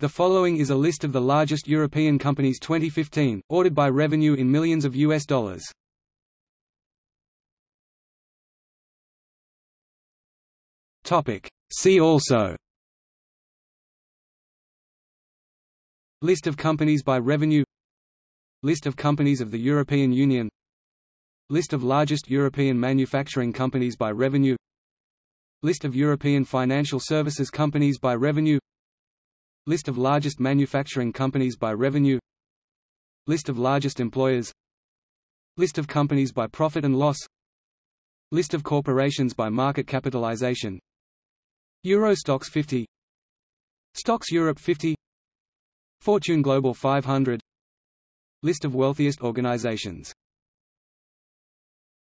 The following is a list of the largest European companies 2015, ordered by revenue in millions of US dollars. Topic. See also. List of companies by revenue. List of companies of the European Union. List of largest European manufacturing companies by revenue. List of European financial services companies by revenue List of largest manufacturing companies by revenue. List of largest employers. List of companies by profit and loss. List of corporations by market capitalization. Euro Stoxx 50 Stoxx Europe 50 Fortune Global 500 List of wealthiest organizations